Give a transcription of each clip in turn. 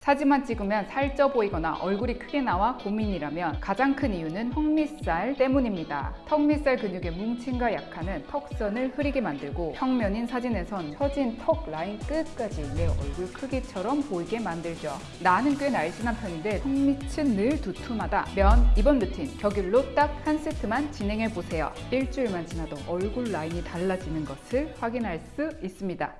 사진만 찍으면 살쪄 보이거나 얼굴이 크게 나와 고민이라면 가장 큰 이유는 턱밑살 때문입니다. 턱밑살 근육의 뭉침과 약화는 턱선을 흐리게 만들고 평면인 사진에선 처진 턱 라인 끝까지 내 얼굴 크기처럼 보이게 만들죠. 나는 꽤 날씬한 편인데 턱밑은 늘 두툼하다. 면 이번 루틴 격일로 딱 한 세트만 진행해 보세요. 일주일만 지나도 얼굴 라인이 달라지는 것을 확인할 수 있습니다.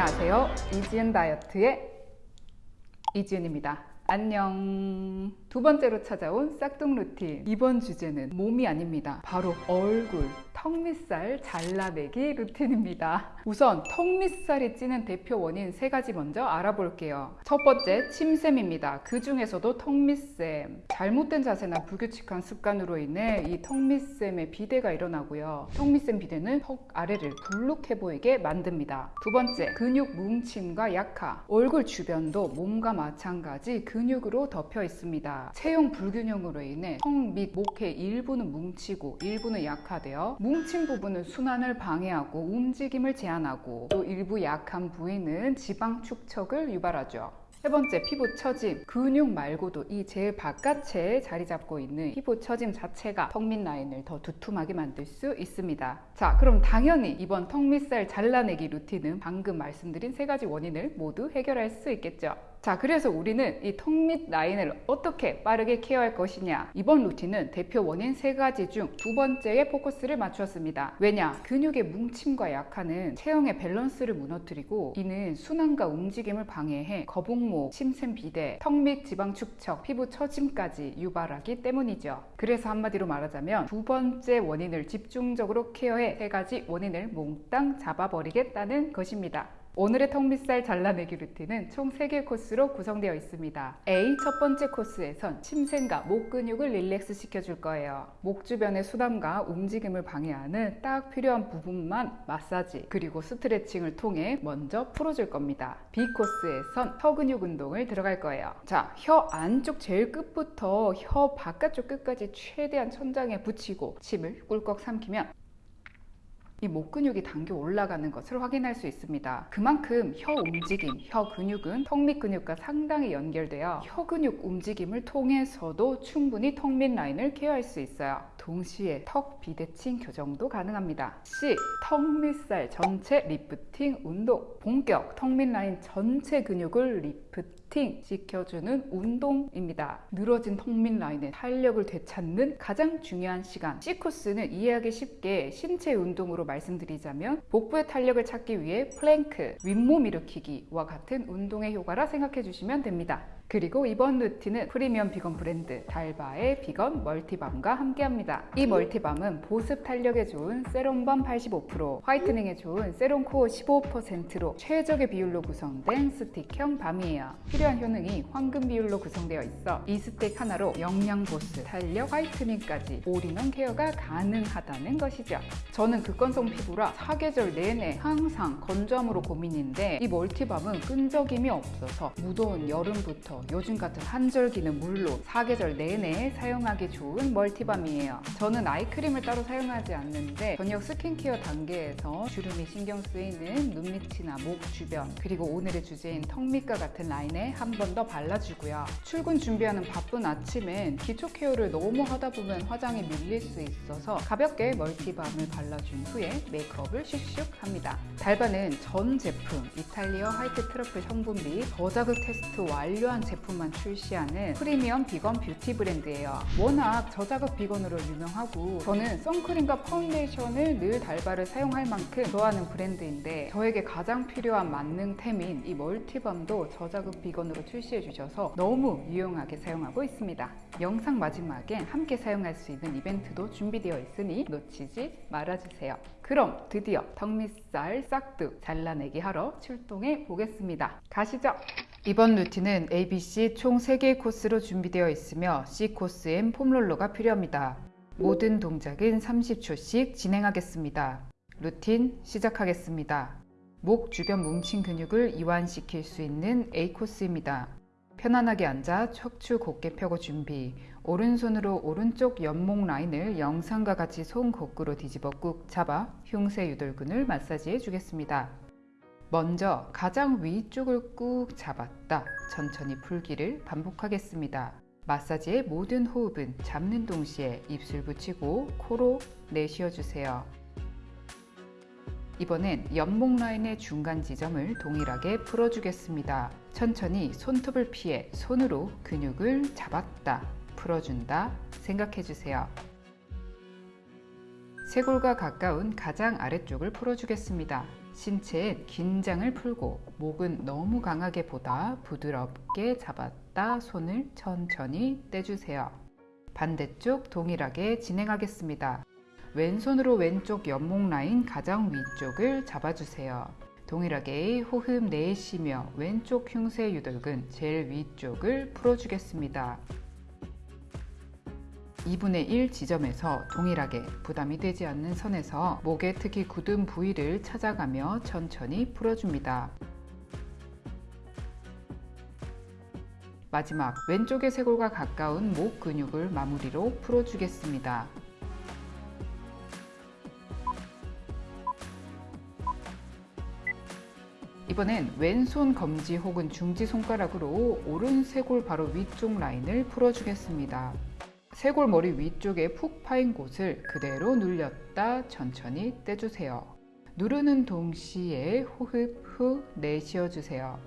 안녕하세요. 이지은 다이어트의 이지은입니다. 안녕. 두 번째로 찾아온 싹둑 루틴. 이번 주제는 몸이 아닙니다. 바로 얼굴, 턱밑살 잘라내기 루틴입니다. 우선 턱밑살이 찌는 대표 원인 세 가지 먼저 알아볼게요. 첫 번째, 침샘입니다. 그 중에서도 턱밑샘. 잘못된 자세나 불규칙한 습관으로 인해 이 턱밑샘에 비대가 일어나고요. 턱밑샘 비대는 턱 아래를 불룩해 보이게 만듭니다. 두 번째, 근육 뭉침과 약화. 얼굴 주변도 몸과 마찬가지 근육으로 덮여 있습니다. 체형 불균형으로 인해 턱 및 목의 일부는 뭉치고 일부는 약화되어 뭉친 부분은 순환을 방해하고 움직임을 제한하고 또 일부 약한 부위는 지방 축적을 유발하죠. 세 번째, 피부 처짐. 근육 말고도 이 제일 바깥에 자리 잡고 있는 피부 처짐 자체가 턱 밑 라인을 더 두툼하게 만들 수 있습니다. 자, 그럼 당연히 이번 턱 밑살 잘라내기 루틴은 방금 말씀드린 세 가지 원인을 모두 해결할 수 있겠죠. 자, 그래서 우리는 이 턱 밑 라인을 어떻게 빠르게 케어할 것이냐. 이번 루틴은 대표 원인 세 가지 중 두 번째에 포커스를 맞추었습니다. 왜냐? 근육의 뭉침과 약화는 체형의 밸런스를 무너뜨리고 이는 순환과 움직임을 방해해 거북목, 침샘 비대, 턱 밑 지방 축적, 피부 처짐까지 유발하기 때문이죠. 그래서 한마디로 말하자면 두 번째 원인을 집중적으로 케어해 세 가지 원인을 몽땅 잡아버리겠다는 것입니다. 오늘의 턱밑살 잘라내기 루틴은 총 3개 코스로 구성되어 있습니다. A 첫 번째 코스에선 침샘과 목 근육을 릴렉스 시켜줄 거예요. 목 주변의 수담과 움직임을 방해하는 딱 필요한 부분만 마사지 그리고 스트레칭을 통해 먼저 풀어줄 겁니다. B 코스에선 혀 근육 운동을 들어갈 거예요. 자, 혀 안쪽 제일 끝부터 혀 바깥쪽 끝까지 최대한 천장에 붙이고 침을 꿀꺽 삼키면 이 목 근육이 당겨 올라가는 것을 확인할 수 있습니다. 그만큼 혀 움직임, 혀 근육은 턱 밑 근육과 상당히 연결되어 혀 근육 움직임을 통해서도 충분히 턱 밑 라인을 케어할 수 있어요. 동시에 턱 비대칭 교정도 가능합니다. C. 턱 밑살 전체 리프팅 운동 본격 턱 밑 라인 전체 근육을 리프팅 시켜주는 운동입니다. 늘어진 턱밑 라인의 탄력을 되찾는 가장 중요한 시간 C 코스는 이해하기 쉽게 신체 운동으로 말씀드리자면 복부의 탄력을 찾기 위해 플랭크, 윗몸 일으키기와 같은 운동의 효과라 생각해 주시면 됩니다. 그리고 이번 루틴은 프리미엄 비건 브랜드 달바의 비건 멀티밤과 함께합니다. 이 멀티밤은 보습 탄력에 좋은 세럼밤 85%, 화이트닝에 좋은 세럼코어 15%로 최적의 비율로 구성된 스틱형 밤이에요. 필요한 효능이 황금 비율로 구성되어 있어 이 스틱 하나로 영양 보습, 탄력, 화이트닝까지 올인원 케어가 가능하다는 것이죠. 저는 극건성 피부라 사계절 내내 항상 건조함으로 고민인데 이 멀티밤은 끈적임이 없어서 무더운 여름부터 요즘 같은 환절기는 물론 사계절 내내 사용하기 좋은 멀티밤이에요. 저는 아이크림을 따로 사용하지 않는데 저녁 스킨케어 단계에서 주름이 신경 쓰이는 눈 밑이나 목 주변 그리고 오늘의 주제인 턱 밑과 같은 라인에 한 번 더 발라주고요. 출근 준비하는 바쁜 아침엔 기초 케어를 너무 하다 보면 화장이 밀릴 수 있어서 가볍게 멀티밤을 발라준 후에 메이크업을 슉슉 합니다. 달바는 전 제품 이탈리아 화이트 트러플 성분비 저자극 테스트 완료한 제품만 출시하는 프리미엄 비건 뷰티 브랜드예요. 워낙 저자극 비건으로 유명하고 저는 선크림과 파운데이션을 늘 달바를 사용할 만큼 좋아하는 브랜드인데 저에게 가장 필요한 만능템인 이 멀티밤도 저자극 비건으로 출시해 주셔서 너무 유용하게 사용하고 있습니다. 영상 마지막엔 함께 사용할 수 있는 이벤트도 준비되어 있으니 놓치지 말아주세요. 그럼 드디어 턱밑살 싹둑 잘라내기 하러 출동해 보겠습니다. 가시죠! 이번 루틴은 ABC 총 3개의 코스로 준비되어 있으며 C 코스엔 폼롤러가 필요합니다. 모든 동작은 30초씩 진행하겠습니다. 루틴 시작하겠습니다. 목 주변 뭉친 근육을 이완시킬 수 있는 A 코스입니다. 편안하게 앉아 척추 곧게 펴고 준비. 오른손으로 오른쪽 옆목 라인을 영상과 같이 손 거꾸로 뒤집어 꾹 잡아 흉쇄 유돌근을 마사지해 주겠습니다. 먼저 가장 위쪽을 꾹 잡았다 천천히 풀기를 반복하겠습니다. 마사지의 모든 호흡은 잡는 동시에 입술 붙이고 코로 내쉬어 주세요. 이번엔 옆목 라인의 중간 지점을 동일하게 풀어주겠습니다. 천천히 손톱을 피해 손으로 근육을 잡았다, 풀어준다 생각해주세요. 쇄골과 가까운 가장 아래쪽을 풀어주겠습니다. 신체엔 긴장을 풀고 목은 너무 강하게 보다 부드럽게 잡았다 손을 천천히 떼주세요. 반대쪽 동일하게 진행하겠습니다. 왼손으로 왼쪽 옆목 라인 가장 위쪽을 잡아주세요. 동일하게 호흡 내쉬며 왼쪽 흉쇄 유돌근 제일 위쪽을 풀어주겠습니다. 2분의 1 지점에서 동일하게 부담이 되지 않는 선에서 목의 특히 굳은 부위를 찾아가며 천천히 풀어줍니다. 마지막 왼쪽의 쇄골과 가까운 목 근육을 마무리로 풀어주겠습니다. 이번엔 왼손 검지 혹은 중지 손가락으로 오른 쇄골 바로 위쪽 라인을 풀어주겠습니다. 쇄골 머리 위쪽에 푹 파인 곳을 그대로 눌렸다 천천히 떼주세요. 누르는 동시에 호흡 후 내쉬어 주세요.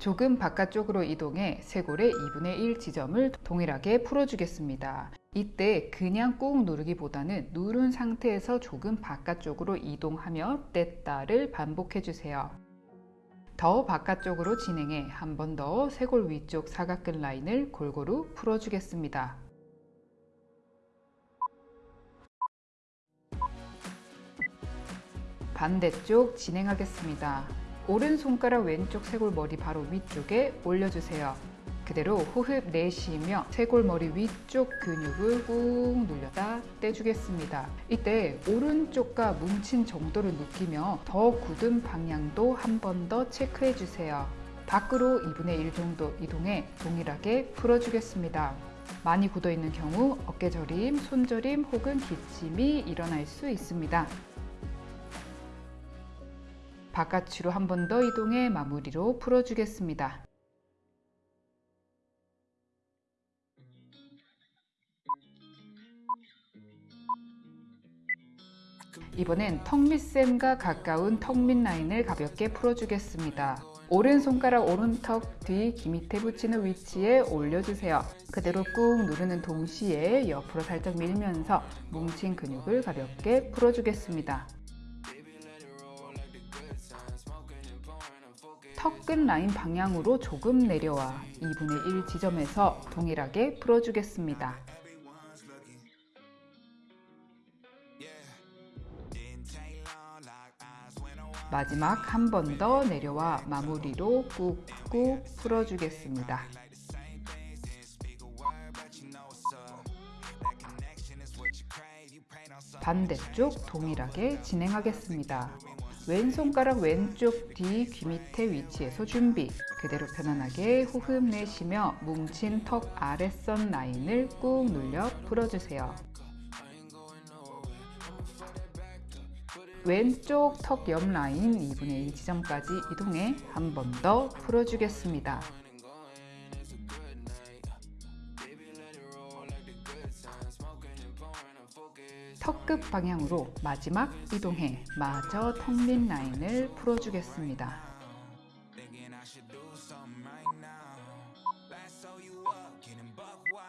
조금 바깥쪽으로 이동해 쇄골의 2분의 1 지점을 동일하게 풀어주겠습니다. 이때 그냥 꾹 누르기보다는 누른 상태에서 조금 바깥쪽으로 이동하며 뗐다를 반복해 주세요. 더 바깥쪽으로 진행해 한 번 더 쇄골 위쪽 사각근 라인을 골고루 풀어주겠습니다. 반대쪽 진행하겠습니다. 오른손가락 왼쪽 쇄골 머리 바로 위쪽에 올려주세요. 그대로 호흡 내쉬며 쇄골머리 위쪽 근육을 꾹 눌렸다 떼주겠습니다. 이때 오른쪽과 뭉친 정도를 느끼며 더 굳은 방향도 한 번 더 체크해 주세요. 밖으로 2분의 1 정도 이동해 동일하게 풀어주겠습니다. 많이 굳어 있는 경우 어깨저림, 손저림 혹은 기침이 일어날 수 있습니다. 바깥으로 한 번 더 이동해 마무리로 풀어주겠습니다. 이번엔 턱밑샘과 가까운 턱밑 라인을 가볍게 풀어주겠습니다. 오른손가락 오른턱 뒤 귀 밑에 붙이는 위치에 올려주세요. 그대로 꾹 누르는 동시에 옆으로 살짝 밀면서 뭉친 근육을 가볍게 풀어주겠습니다. 턱 끝 라인 방향으로 조금 내려와 2분의 1 지점에서 동일하게 풀어주겠습니다. 마지막 한 번 더 내려와 마무리로 꾹꾹 풀어주겠습니다. 반대쪽 동일하게 진행하겠습니다. 왼손가락 왼쪽 뒤 귀 밑에 위치에서 준비 그대로 편안하게 호흡 내쉬며 뭉친 턱 아랫선 라인을 꾹 눌려 풀어주세요. 왼쪽 턱 옆 라인 2분의 1 지점까지 이동해 한 번 더 풀어주겠습니다. 턱 끝 방향으로 마지막 이동해 마저 턱밑 라인을 풀어주겠습니다.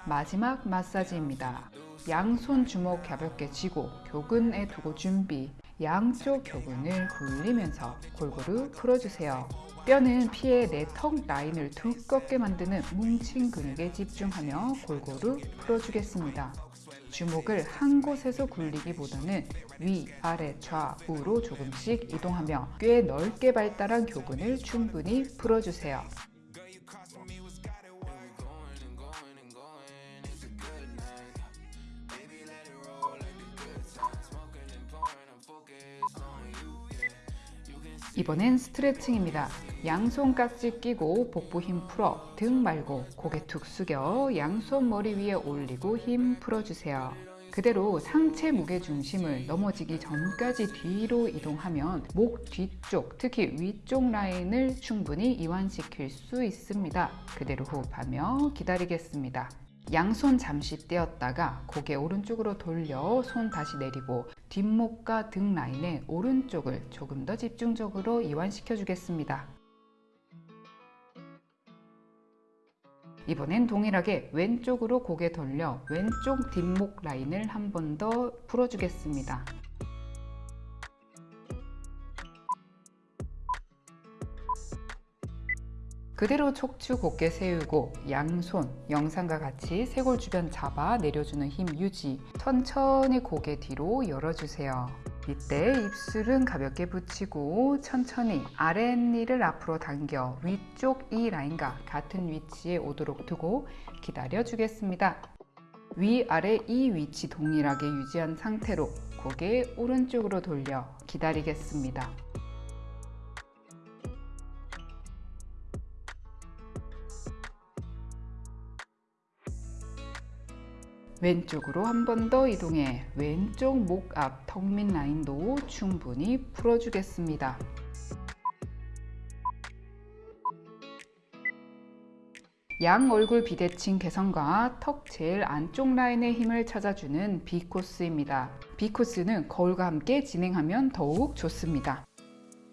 마지막 마사지입니다. 양손 주먹 가볍게 쥐고 교근에 두고 준비 양쪽 교근을 굴리면서 골고루 풀어주세요. 뼈는 피해 내턱 라인을 두껍게 만드는 뭉친 근육에 집중하며 골고루 풀어주겠습니다. 주목을 한 곳에서 굴리기보다는 위, 아래, 좌우로 조금씩 이동하며 꽤 넓게 발달한 교근을 충분히 풀어주세요. 이번엔 스트레칭입니다. 양손 깍지 끼고 복부 힘 풀어 등 말고 고개 툭 숙여 양손 머리 위에 올리고 힘 풀어주세요. 그대로 상체 무게 중심을 넘어지기 전까지 뒤로 이동하면 목 뒤쪽, 특히 위쪽 라인을 충분히 이완시킬 수 있습니다. 그대로 호흡하며 기다리겠습니다. 양손 잠시 떼었다가 고개 오른쪽으로 돌려 손 다시 내리고 뒷목과 등 라인의 오른쪽을 조금 더 집중적으로 이완시켜 주겠습니다. 이번엔 동일하게 왼쪽으로 고개 돌려 왼쪽 뒷목 라인을 한 번 더 풀어주겠습니다. 그대로 척추 곧게 세우고 양손 영상과 같이 쇄골 주변 잡아 내려주는 힘 유지. 천천히 고개 뒤로 열어주세요. 이때 입술은 가볍게 붙이고 천천히 아랫니를 앞으로 당겨 위쪽 이 라인과 같은 위치에 오도록 두고 기다려 주겠습니다. 위아래 이 위치 동일하게 유지한 상태로 고개 오른쪽으로 돌려 기다리겠습니다 왼쪽으로 한 번 더 이동해 왼쪽 목 앞 턱 밑 라인도 충분히 풀어주겠습니다. 양 얼굴 비대칭 개선과 턱 제일 안쪽 라인의 힘을 찾아주는 B코스입니다. B코스는 거울과 함께 진행하면 더욱 좋습니다.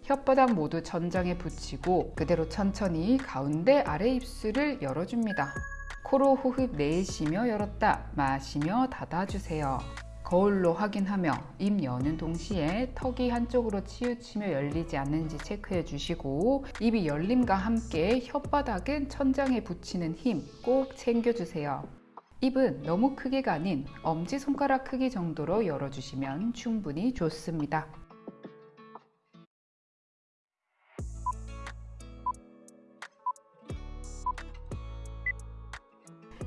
혓바닥 모두 천장에 붙이고 그대로 천천히 가운데 아래 입술을 열어줍니다. 코로 호흡 내쉬며 열었다 마시며 닫아주세요. 거울로 확인하며 입 여는 동시에 턱이 한쪽으로 치우치며 열리지 않는지 체크해 주시고 입이 열림과 함께 혓바닥은 천장에 붙이는 힘 꼭 챙겨주세요. 입은 너무 크게가 아닌 엄지손가락 크기 정도로 열어주시면 충분히 좋습니다.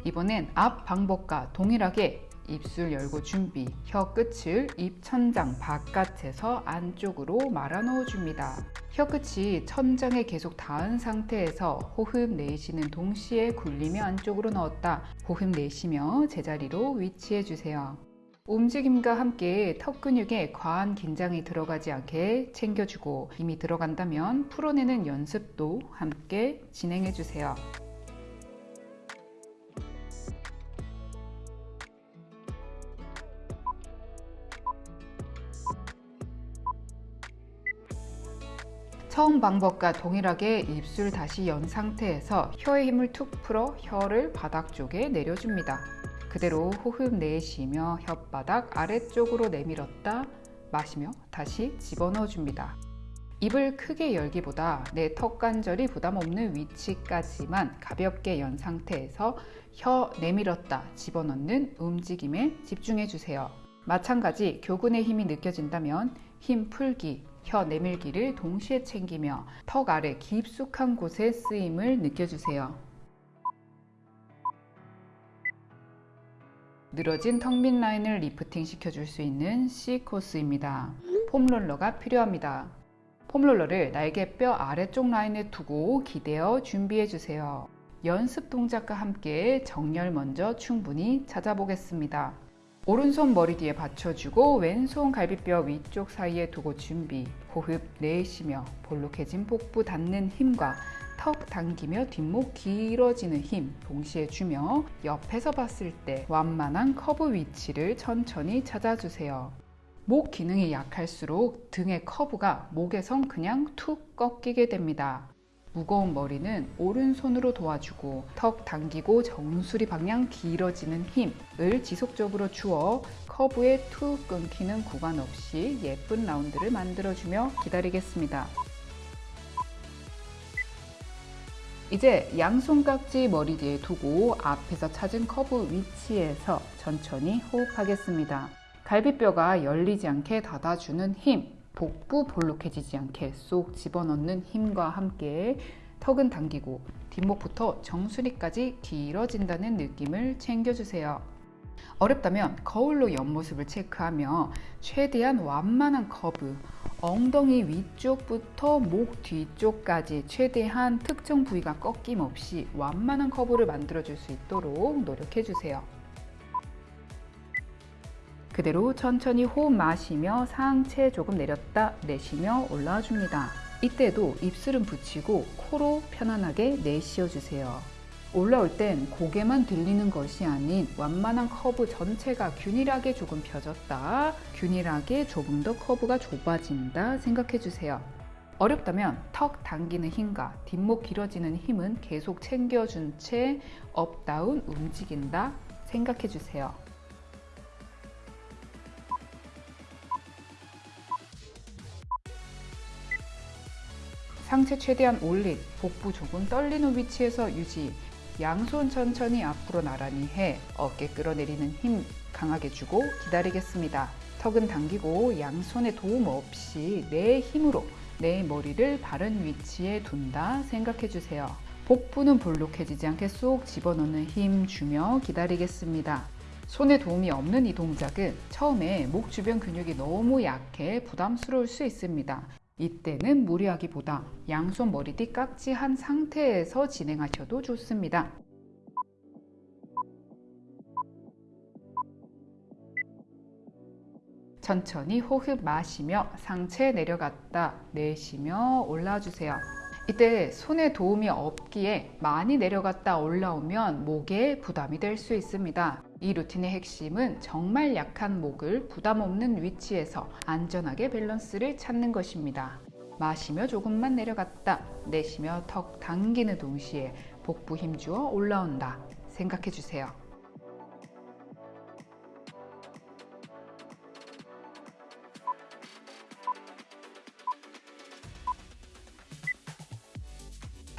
이번엔 앞 방법과 동일하게 입술 열고 준비 혀 끝을 입 천장 바깥에서 안쪽으로 말아 넣어 줍니다. 혀 끝이 천장에 계속 닿은 상태에서 호흡 내쉬는 동시에 굴리며 안쪽으로 넣었다. 호흡 내쉬며 제자리로 위치해 주세요. 움직임과 함께 턱 근육에 과한 긴장이 들어가지 않게 챙겨주고 이미 들어간다면 풀어내는 연습도 함께 진행해 주세요 처음 방법과 동일하게 입술 다시 연 상태에서 혀의 힘을 툭 풀어 혀를 바닥 쪽에 내려줍니다. 그대로 호흡 내쉬며 혓바닥 아래쪽으로 내밀었다 마시며 다시 집어넣어 줍니다. 입을 크게 열기보다 내 턱 관절이 부담 없는 위치까지만 가볍게 연 상태에서 혀 내밀었다 집어넣는 움직임에 집중해 주세요. 마찬가지 교근의 힘이 느껴진다면 힘 풀기, 혀 내밀기를 동시에 챙기며 턱 아래 깊숙한 곳에 쓰임을 느껴주세요. 늘어진 턱 밑 라인을 리프팅 시켜줄 수 있는 C 코스입니다. 폼롤러가 필요합니다. 폼롤러를 날개뼈 아래쪽 라인에 두고 기대어 준비해주세요. 연습 동작과 함께 정렬 먼저 충분히 찾아보겠습니다. 오른손 머리 뒤에 받쳐주고 왼손 갈비뼈 위쪽 사이에 두고 준비 호흡 내쉬며 볼록해진 복부 닫는 힘과 턱 당기며 뒷목 길어지는 힘 동시에 주며 옆에서 봤을 때 완만한 커브 위치를 천천히 찾아주세요. 목 기능이 약할수록 등의 커브가 목에선 그냥 툭 꺾이게 됩니다. 무거운 머리는 오른손으로 도와주고 턱 당기고 정수리 방향 길어지는 힘을 지속적으로 주어 커브에 툭 끊기는 구간 없이 예쁜 라운드를 만들어주며 기다리겠습니다. 이제 양손깍지 머리 뒤에 두고 앞에서 찾은 커브 위치에서 천천히 호흡하겠습니다. 갈비뼈가 열리지 않게 닫아주는 힘, 복부 볼록해지지 않게 쏙 집어넣는 힘과 함께 턱은 당기고 뒷목부터 정수리까지 길어진다는 느낌을 챙겨주세요. 어렵다면 거울로 옆모습을 체크하며 최대한 완만한 커브, 엉덩이 위쪽부터 목 뒤쪽까지 최대한 특정 부위가 꺾임 없이 완만한 커브를 만들어줄 수 있도록 노력해주세요. 그대로 천천히 호흡 마시며 상체 조금 내렸다 내쉬며 올라와 줍니다. 이때도 입술은 붙이고 코로 편안하게 내쉬어 주세요. 올라올 땐 고개만 들리는 것이 아닌 완만한 커브 전체가 균일하게 조금 펴졌다. 균일하게 조금 더 커브가 좁아진다 생각해 주세요. 어렵다면 턱 당기는 힘과 뒷목 길어지는 힘은 계속 챙겨준 채 업다운 움직인다 생각해 주세요. 상체 최대한 올린, 복부 조금 떨리는 위치에서 유지, 양손 천천히 앞으로 나란히 해 어깨 끌어내리는 힘 강하게 주고 기다리겠습니다. 턱은 당기고 양손의 도움 없이 내 힘으로 내 머리를 바른 위치에 둔다 생각해 주세요. 복부는 볼록해지지 않게 쏙 집어넣는 힘 주며 기다리겠습니다. 손에 도움이 없는 이 동작은 처음에 목 주변 근육이 너무 약해 부담스러울 수 있습니다. 이때는 무리하기보다 양손 머리띠 깍지한 상태에서 진행하셔도 좋습니다. 천천히 호흡 마시며 상체 내려갔다 내쉬며 올라와 주세요. 이때 손에 도움이 없기에 많이 내려갔다 올라오면 목에 부담이 될 수 있습니다. 이 루틴의 핵심은 정말 약한 목을 부담 없는 위치에서 안전하게 밸런스를 찾는 것입니다. 마시며 조금만 내려갔다 내쉬며 턱 당기는 동시에 복부 힘주어 올라온다 생각해 주세요.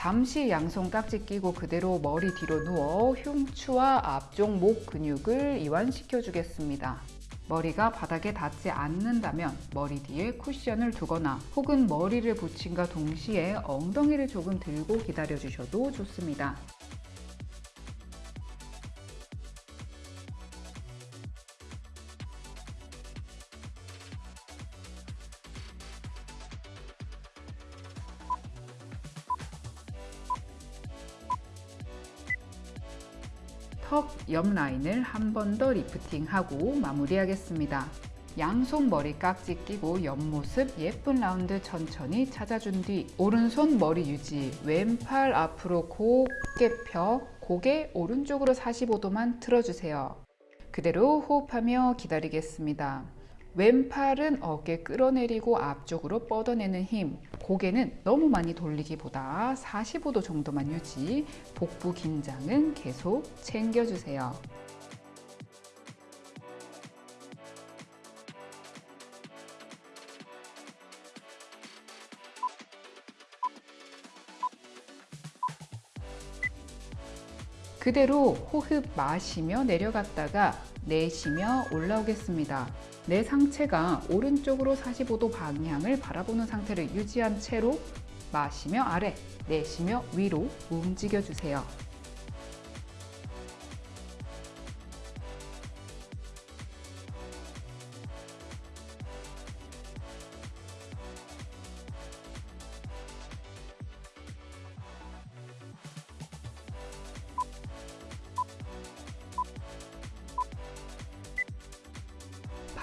잠시 양손 깍지 끼고 그대로 머리 뒤로 누워 흉추와 앞쪽 목 근육을 이완시켜 주겠습니다. 머리가 바닥에 닿지 않는다면 머리 뒤에 쿠션을 두거나 혹은 머리를 붙임과 동시에 엉덩이를 조금 들고 기다려 주셔도 좋습니다. 턱 옆 라인을 한 번 더 리프팅하고 마무리하겠습니다. 양손 머리 깍지 끼고 옆모습 예쁜 라운드 천천히 찾아준 뒤 오른손 머리 유지 왼팔 앞으로 곱게 펴 고개 오른쪽으로 45도만 틀어주세요. 그대로 호흡하며 기다리겠습니다. 왼팔은 어깨 끌어내리고 앞쪽으로 뻗어내는 힘 고개는 너무 많이 돌리기보다 45도 정도만 유지 복부 긴장은 계속 챙겨주세요. 그대로 호흡 마시며 내려갔다가 내쉬며 올라오겠습니다. 내 상체가 오른쪽으로 45도 방향을 바라보는 상태를 유지한 채로 마시며 아래, 내쉬며 위로 움직여 주세요.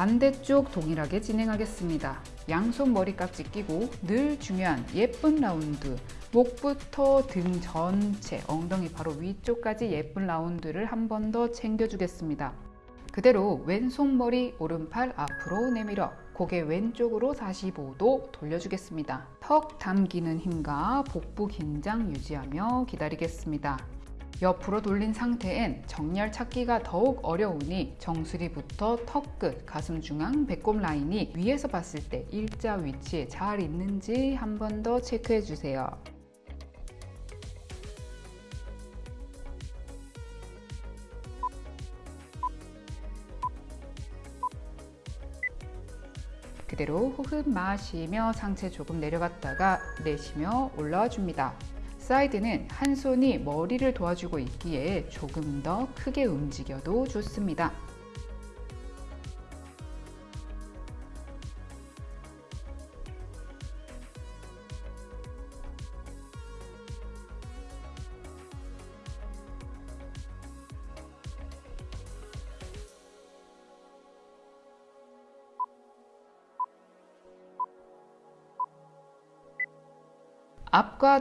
반대쪽 동일하게 진행하겠습니다. 양손 머리깍지 끼고 늘 중요한 예쁜 라운드 목부터 등 전체 엉덩이 바로 위쪽까지 예쁜 라운드를 한 번 더 챙겨주겠습니다. 그대로 왼손 머리 오른팔 앞으로 내밀어 고개 왼쪽으로 45도 돌려주겠습니다. 턱 담기는 힘과 복부 긴장 유지하며 기다리겠습니다. 옆으로 돌린 상태엔 정렬 찾기가 더욱 어려우니 정수리부터 턱 끝, 가슴 중앙, 배꼽 라인이 위에서 봤을 때 일자 위치에 잘 있는지 한 번 더 체크해 주세요. 그대로 호흡 마시며 상체 조금 내려갔다가 내쉬며 올라와 줍니다. 사이드는 한 손이 머리를 도와주고 있기에 조금 더 크게 움직여도 좋습니다.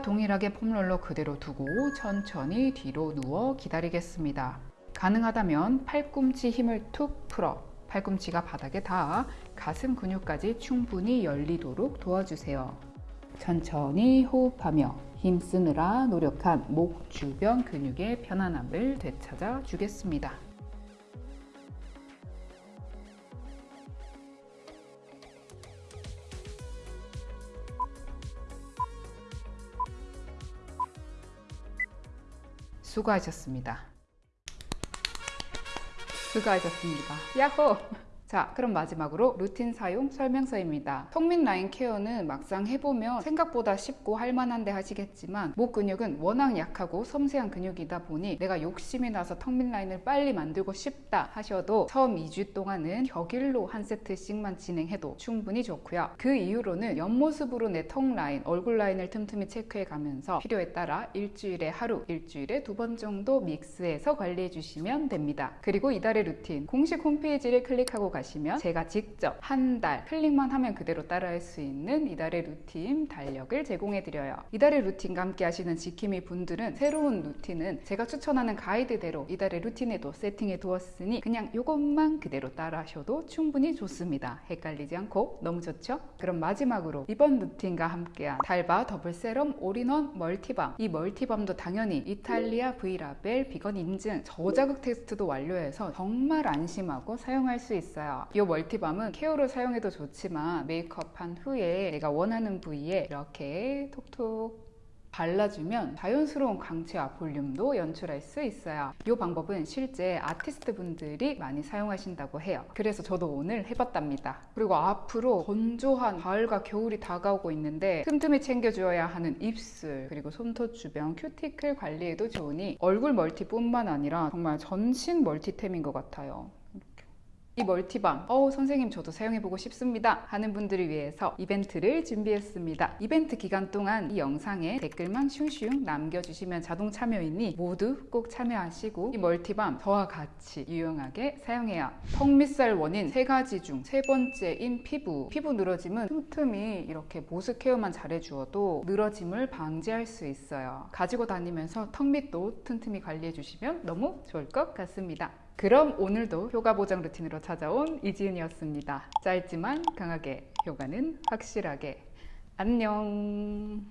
동일하게 폼롤러 그대로 두고 천천히 뒤로 누워 기다리겠습니다. 가능하다면 팔꿈치 힘을 툭 풀어 팔꿈치가 바닥에 닿아 가슴 근육까지 충분히 열리도록 도와주세요. 천천히 호흡하며 힘쓰느라 노력한 목 주변 근육의 편안함을 되찾아 주겠습니다. 수고하셨습니다. 수고하셨습니다. 야호! 자, 그럼 마지막으로 루틴 사용 설명서입니다. 턱밑 라인 케어는 막상 해보면 생각보다 쉽고 할만한데 하시겠지만 목 근육은 워낙 약하고 섬세한 근육이다 보니 내가 욕심이 나서 턱밑 라인을 빨리 만들고 싶다 하셔도 처음 2주 동안은 격일로 한 세트씩만 진행해도 충분히 좋고요. 그 이후로는 옆모습으로 내 턱 라인, 얼굴 라인을 틈틈이 체크해 가면서 필요에 따라 일주일에 하루, 일주일에 두 번 정도 믹스해서 관리해 주시면 됩니다. 그리고 이달의 루틴 공식 홈페이지를 클릭하고 가시면 제가 직접 한 달 클릭만 하면 그대로 따라할 수 있는 이달의 루틴 달력을 제공해 드려요. 이달의 루틴과 함께 하시는 지킴이 분들은 새로운 루틴은 제가 추천하는 가이드대로 이달의 루틴에도 세팅해 두었으니 그냥 이것만 그대로 따라 하셔도 충분히 좋습니다. 헷갈리지 않고 너무 좋죠? 그럼 마지막으로 이번 루틴과 함께한 달바 더블 세럼 올인원 멀티밤 이 멀티밤도 당연히 이탈리아 브이라벨 비건 인증 저자극 테스트도 완료해서 정말 안심하고 사용할 수 있어요. 이 멀티밤은 케어로 사용해도 좋지만 메이크업한 후에 내가 원하는 부위에 이렇게 톡톡 발라주면 자연스러운 광채와 볼륨도 연출할 수 있어요. 이 방법은 실제 아티스트 분들이 많이 사용하신다고 해요. 그래서 저도 오늘 해봤답니다. 그리고 앞으로 건조한 가을과 겨울이 다가오고 있는데 틈틈이 챙겨주어야 하는 입술 그리고 손톱 주변 큐티클 관리에도 좋으니 얼굴 멀티뿐만 아니라 정말 전신 멀티템인 것 같아요. 이 멀티밤 어우 선생님 저도 사용해보고 싶습니다 하는 분들을 위해서 이벤트를 준비했습니다. 이벤트 기간 동안 이 영상에 댓글만 슝슝 남겨주시면 자동 참여이니 모두 꼭 참여하시고 이 멀티밤 저와 같이 유용하게 사용해요. 턱 밑살 원인 세 가지 중 세 번째인 피부. 피부 늘어짐은 틈틈이 이렇게 보습 케어만 잘해주어도 늘어짐을 방지할 수 있어요. 가지고 다니면서 턱 밑도 틈틈이 관리해 주시면 너무 좋을 것 같습니다 그럼 오늘도 효과 보장 루틴으로 찾아온 이지은이었습니다. 짧지만 강하게 효과는 확실하게 안녕